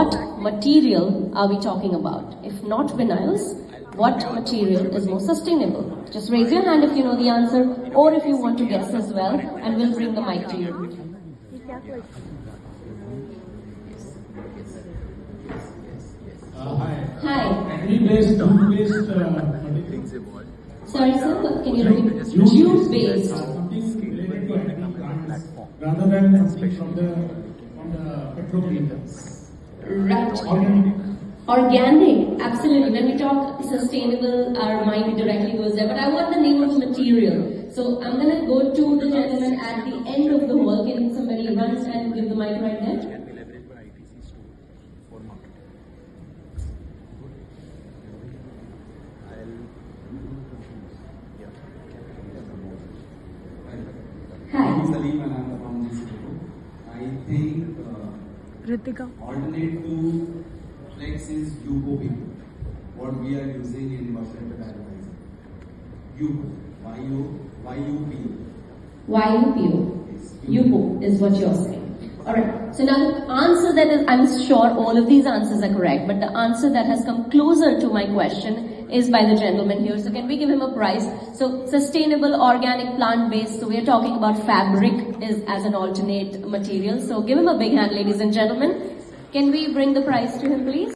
what material are we talking about? If not vinyls, what material is more sustainable? Just raise your hand if you know the answer or if you want to guess as well and we'll bring the mic to you. Uh, hi. Hi. Agri-based, jute-based, uh, Sorry sir, can you repeat? jute-based, uh, something related to agri plants, rather than something from the, from the petrochemicals. Right. Organic. Organic, absolutely. When we talk sustainable, our mind directly goes there. But I want the name of the material. So I'm gonna go to the gentleman at the end of the hall. Can somebody run and give the mic right there? Hi. Salim and I'm from this group. I think uh, Ritika. alternate to flex is UCOP, what we are using in Washington advertising. UCO, Y-U, Y-U-P-O. YUPO. Yes. UPO is what you're saying. Alright, so now the answer that is, I'm sure all of these answers are correct, but the answer that has come closer to my question is by the gentleman here. So can we give him a prize? So sustainable, organic, plant-based, so we are talking about fabric is as an alternate material. So give him a big hand, ladies and gentlemen. Can we bring the prize to him, please?